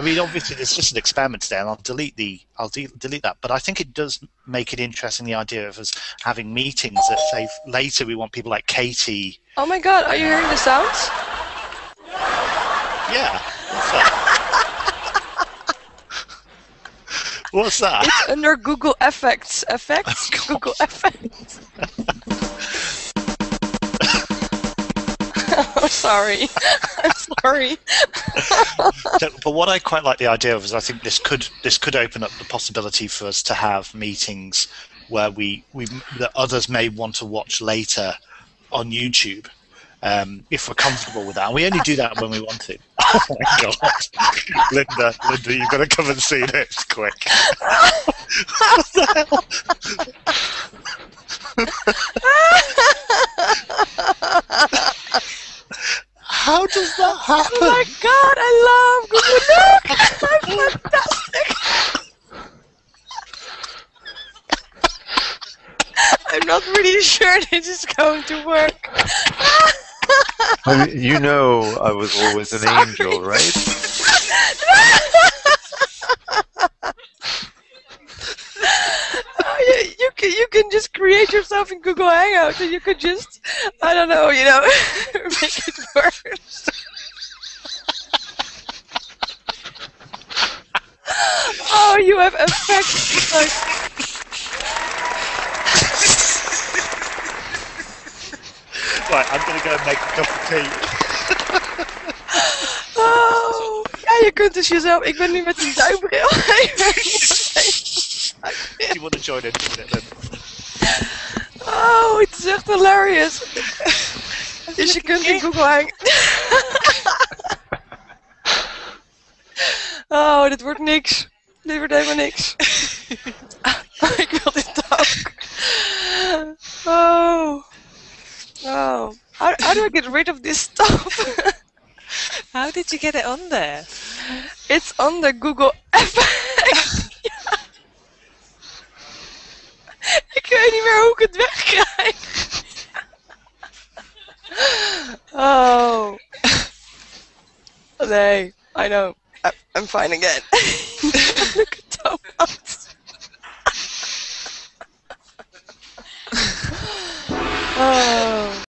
I mean, obviously, there's just an experiment there, and I'll delete the I'll de- delete that. But I think it does make it interesting the idea of us having meetings that say later we want people like Katie. Oh my God! Are you hearing the sounds? Yeah. What's that? What's that? It's under Google Effects. Effects. Oh, Google Effects. sorry. I'm sorry. So- but what I quite like the idea of is I think this could this could open up the possibility for us to have meetings where we, we that others may want to watch later on YouTube um, if we're comfortable with that. And we only do that when we want to. Oh my god, Linda, Linda, you've got to come and see this quick. what the hell? How does that happen? Oh my God! I love Google Look. I'm fantastic. I'm not really sure this is going to work. I mean, you know I was always an Sorry. angel, right? Oh, you, you can you can just create yourself in Google Hangouts and you could just I don't know you know make it worse. oh, you have effects like Right, I'm going to go and make a cup of tea. oh ja je kunt dus jezelf ik ben nu met een duimbril. Do you want to join in a minute then? oh, het is echt hilarious. Dus je kunt in Google Hang. Oh, dit wordt niks. Dit wordt helemaal niks. Oh, ik wil dit ook. Oh. Oh. How, how do I get rid of this stuff? How did you get it on there? It's on the Google Effects. Ik het wegkrijg. Oh. Nee, I know. I- I'm fine again. Look at Thomas. Oh.